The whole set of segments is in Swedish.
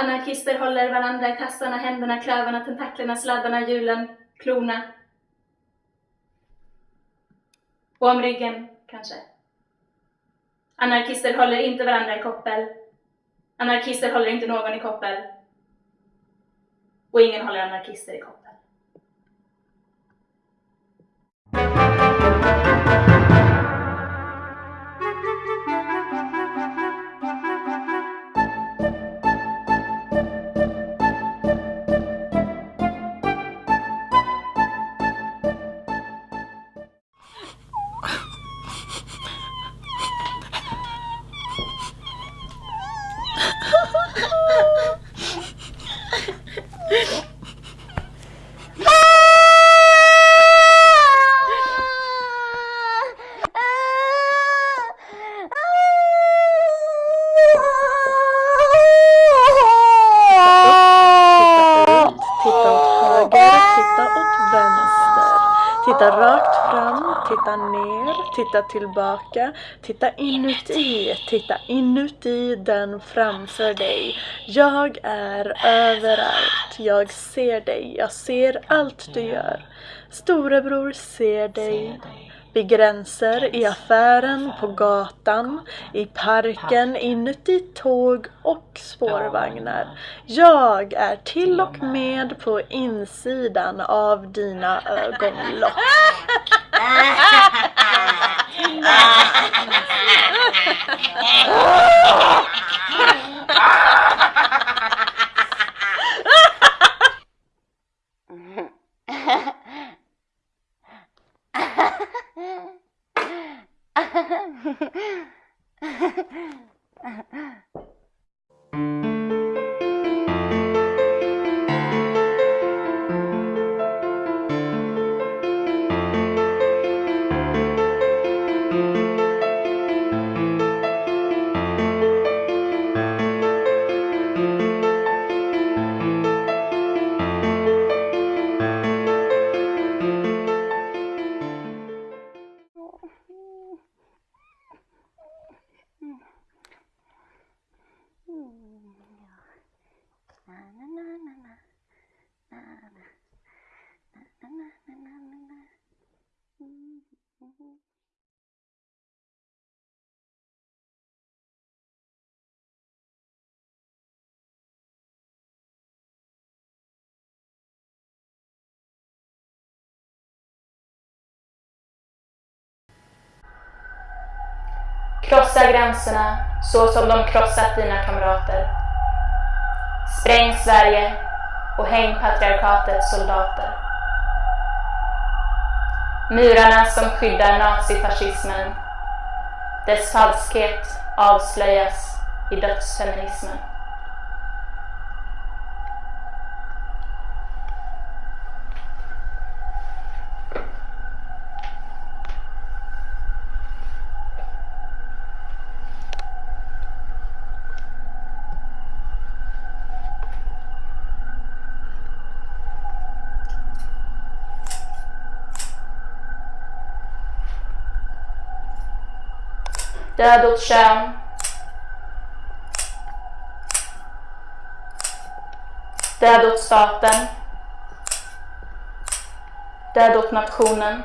Anarkister håller varandra i tassarna, händerna, klövarna, tentaklerna, sladdarna, hjulen, klorna. Och om ryggen, kanske. Anarkister håller inte varandra i koppel. Anarkister håller inte någon i koppel. Och ingen håller anarkister i koppel. Titta rakt fram, titta ner, titta tillbaka, titta inuti, titta inuti den framför dig. Jag är överallt, jag ser dig, jag ser allt du gör. Storebror ser dig. Vid gränser, i affären, på gatan, i parken, inuti tåg och spårvagnar. Jag är till och med. på insidan av dina ögonlock. Ha ha ha. Krossa gränserna så som de krossat dina kamrater. Spräng Sverige och häng patriarkatets soldater. Murarna som skyddar nazifascismen. Dess falskhet avslöjas i dödsfeminismen. Död åt kön. Död åt staten. Död åt nationen.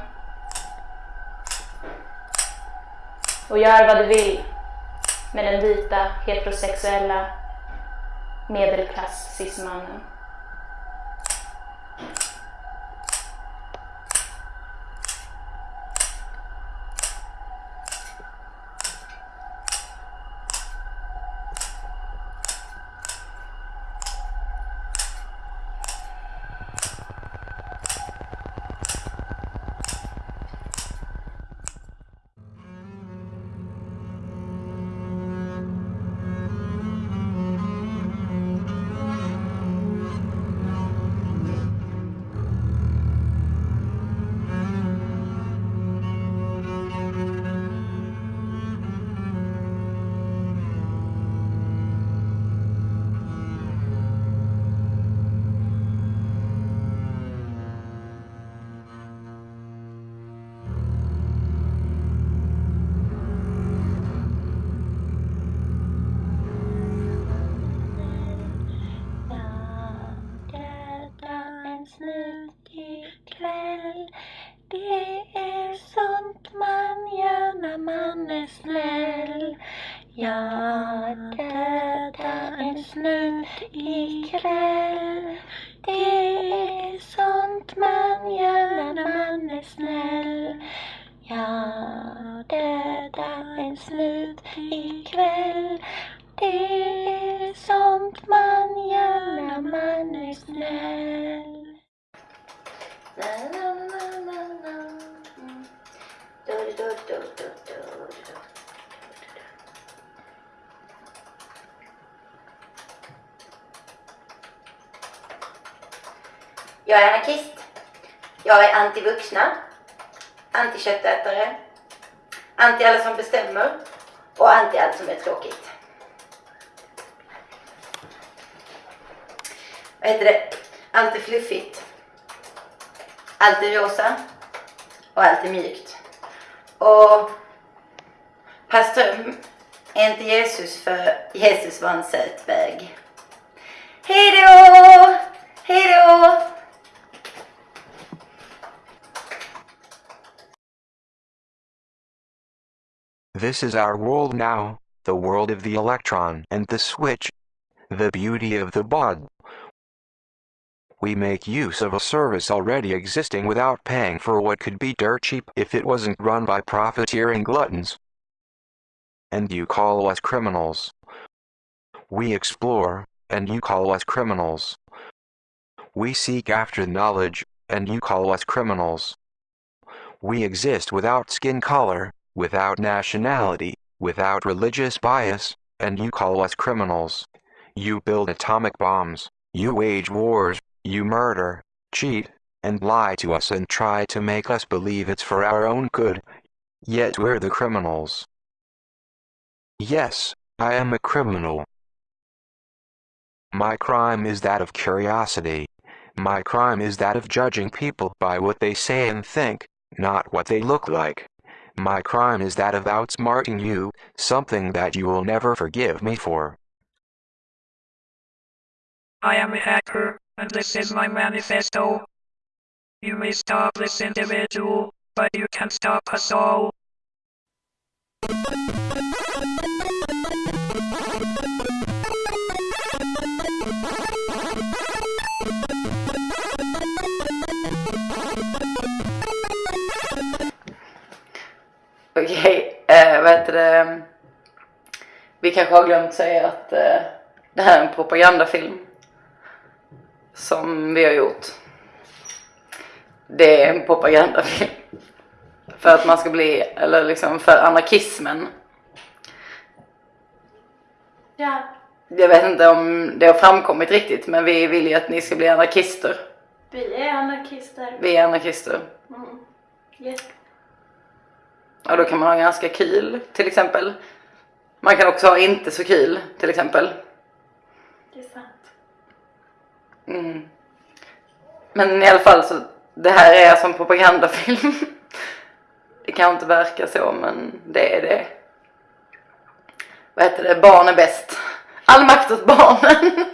Och gör vad du vill med den vita heterosexuella medelklass, cis-mannen. Dödar en ikväll. Det är sånt man gör när man är snäll. Na, na, na, na, na. Du, du, du, du, du, du. Jag är anarkist. Jag är antivuxna, antiköttätare, anti alla som bestämmer och anti allt som är tråkigt. Vad heter det? Allt är fluffigt. Allt är rosa och allt är mjukt. Och Pastor är inte Jesus för Jesus var en söt väg. This is our world now, the world of the electron and the switch. The beauty of the bod. We make use of a service already existing without paying for what could be dirt cheap if it wasn't run by profiteering gluttons. And you call us criminals. We explore, and you call us criminals. We seek after knowledge, and you call us criminals. We exist without skin color, without nationality, without religious bias, and you call us criminals. You build atomic bombs, you wage wars, you murder, cheat, and lie to us and try to make us believe it's for our own good. Yet we're the criminals. Yes, I am a criminal. My crime is that of curiosity. My crime is that of judging people by what they say and think, not what they look like. My crime is that of outsmarting you, something that you will never forgive me for. I am a hacker, and this is my manifesto. You may stop this individual, but you can stop us all. Heter det? Vi kanske har glömt säga att eh, det här är en propagandafilm. Som vi har gjort. Det är en propagandafilm. För att man ska bli, eller liksom för anarkismen. Ja. Jag vet inte om det har framkommit riktigt men vi vill ju att ni ska bli anarkister. Vi är anarkister. Vi är anarkister. Mm. Yes. Och då kan man ha ganska kul till exempel. Man kan också ha inte så kul till exempel. Det är sant. Mm. Men i alla fall så, det här är en propagandafilm. Det kan inte verka så men det är det. Vad heter det? Barn är bäst. All makt åt barnen.